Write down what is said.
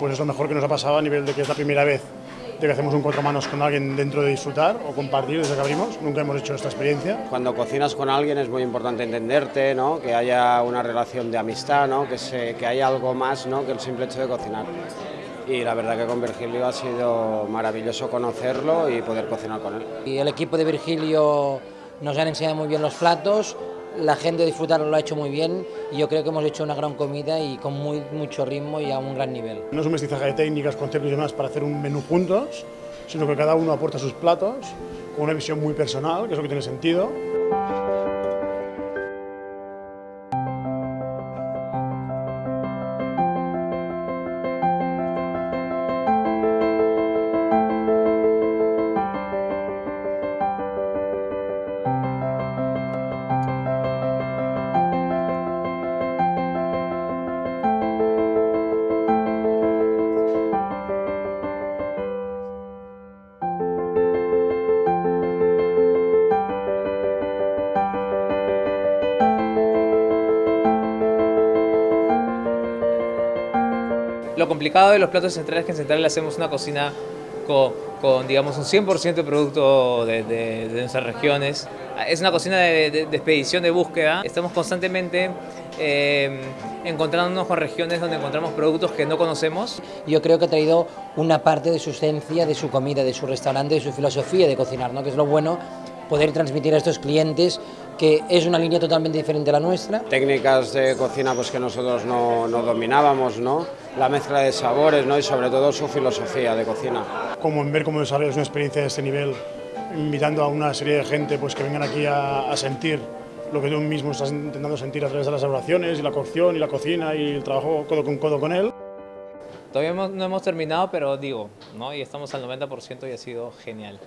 pues es lo mejor que nos ha pasado a nivel de que es la primera vez de que hacemos un cuatro manos con alguien dentro de disfrutar o compartir desde que abrimos. Nunca hemos hecho esta experiencia. Cuando cocinas con alguien es muy importante entenderte, ¿no? que haya una relación de amistad, ¿no? que, se, que haya algo más ¿no? que el simple hecho de cocinar. Y la verdad que con Virgilio ha sido maravilloso conocerlo y poder cocinar con él. Y el equipo de Virgilio nos han enseñado muy bien los platos, la gente disfrutarlo lo ha hecho muy bien yo creo que hemos hecho una gran comida y con muy, mucho ritmo y a un gran nivel. No es un mestizaje de técnicas, conceptos y demás para hacer un menú juntos, sino que cada uno aporta sus platos con una visión muy personal, que es lo que tiene sentido. Lo complicado de los platos centrales es que en Central hacemos una cocina con, con digamos, un 100% de producto de, de, de, nuestras regiones. Es una cocina de, de, expedición, de búsqueda. Estamos constantemente eh, encontrándonos con regiones donde encontramos productos que no conocemos. Yo creo que ha traído una parte de su esencia, de su comida, de su restaurante, de su filosofía de cocinar, ¿no? que es lo bueno poder transmitir a estos clientes que es una línea totalmente diferente a la nuestra. Técnicas de cocina pues, que nosotros no, no dominábamos, ¿no? la mezcla de sabores ¿no? y sobre todo su filosofía de cocina. Como en ver cómo desarrollas una experiencia de este nivel, invitando a una serie de gente pues, que vengan aquí a, a sentir lo que tú mismo estás intentando sentir a través de las elaboraciones y la cocción y la cocina y el trabajo codo con codo con él. Todavía no hemos terminado, pero digo, ¿no? y estamos al 90% y ha sido genial.